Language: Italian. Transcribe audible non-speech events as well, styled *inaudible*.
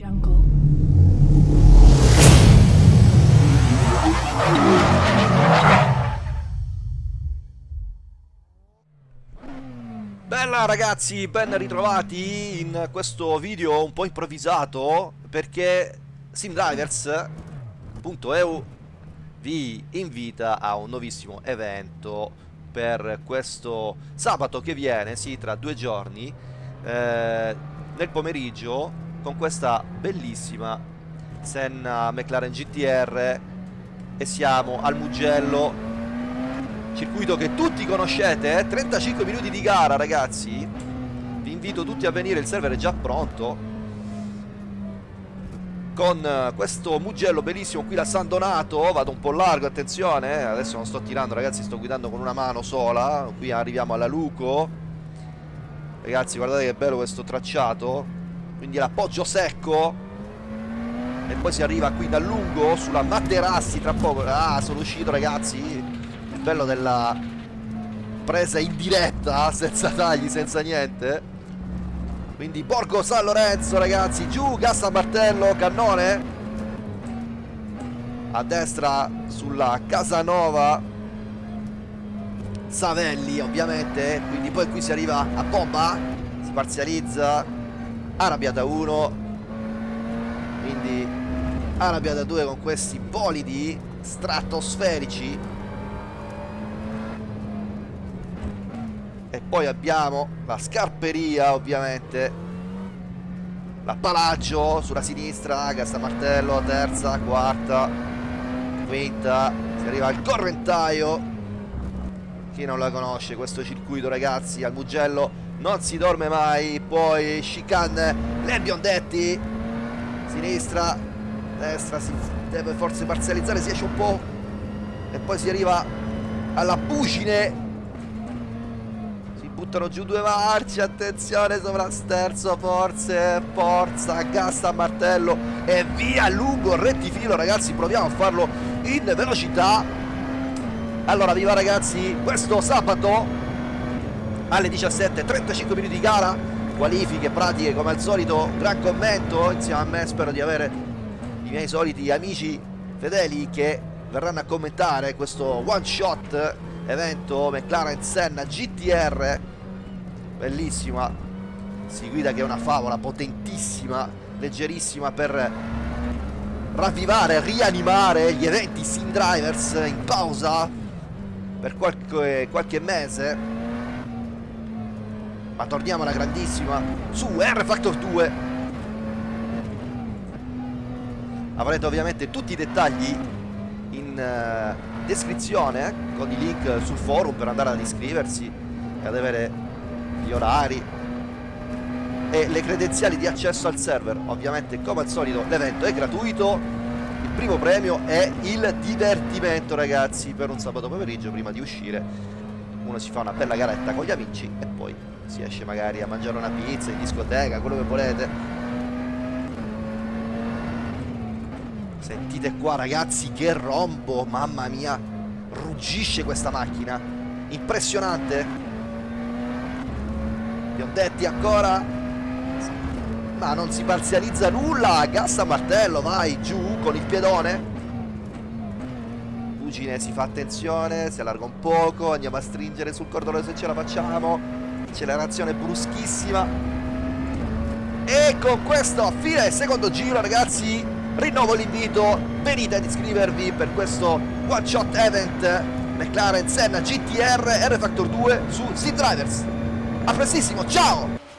Jungle. Bella ragazzi, ben ritrovati in questo video un po' improvvisato perché SimDrivers.eu vi invita a un nuovissimo evento per questo sabato che viene, sì, tra due giorni, eh, nel pomeriggio con questa bellissima Senna McLaren GTR e siamo al Mugello. Circuito che tutti conoscete, eh? 35 minuti di gara ragazzi. Vi invito tutti a venire, il server è già pronto. Con eh, questo Mugello bellissimo qui da San Donato. Vado un po' largo, attenzione eh? adesso non sto tirando ragazzi, sto guidando con una mano sola. Qui arriviamo alla Luco. Ragazzi guardate che bello questo tracciato quindi l'appoggio secco. E poi si arriva qui da lungo sulla Materassi tra poco. Ah sono uscito ragazzi. Il bello della presa in diretta *laughs* senza tagli senza niente. Quindi Borgo San Lorenzo ragazzi. Giù gas a martello cannone. A destra sulla Casanova. Savelli ovviamente. Quindi poi qui si arriva a bomba. Si parzializza arrabbiata 1 quindi arrabbiata 2 con questi bolidi stratosferici. E poi abbiamo la scarperia ovviamente. La Palagio sulla sinistra Gastamartello terza quarta quinta. Si arriva al correntaio. Chi non la conosce questo circuito ragazzi al Mugello non si dorme mai poi chicane le biondetti sinistra destra si deve forse parzializzare si esce un po' e poi si arriva alla Pucine. Buttano giù due marce attenzione sovrasterzo forze forza gas a martello e via lungo rettifilo ragazzi proviamo a farlo in velocità. Allora viva ragazzi questo sabato alle 17 35 minuti di gara. Qualifiche pratiche come al solito gran commento. Insieme a me spero di avere i miei soliti amici fedeli che verranno a commentare questo one shot evento McLaren Senna GTR bellissima si guida che è una favola potentissima leggerissima per ravvivare rianimare gli eventi Sim Drivers in pausa per qualche, qualche mese ma torniamo alla grandissima. Su R Factor 2 avrete ovviamente tutti i dettagli in uh, descrizione con i link sul forum per andare ad iscriversi e ad avere gli orari e le credenziali di accesso al server. Ovviamente come al solito l'evento è gratuito. Il primo premio è il divertimento ragazzi per un sabato pomeriggio prima di uscire. Uno si fa una bella garetta con gli amici e poi si esce magari a mangiare una pizza in discoteca quello che volete. Sentite qua ragazzi che rombo mamma mia. Ruggisce questa macchina. Impressionante. Biondetti ancora. Ma non si parzializza nulla. Gas a martello vai giù con il piedone. Fugine si fa attenzione si allarga un poco andiamo a stringere sul cordone se ce la facciamo accelerazione bruschissima. E con questo a fine del secondo giro ragazzi rinnovo l'invito. Venite ad iscrivervi per questo one shot event. McLaren Senna GTR R Factor 2 su Sim Drivers. A prestissimo, ciao!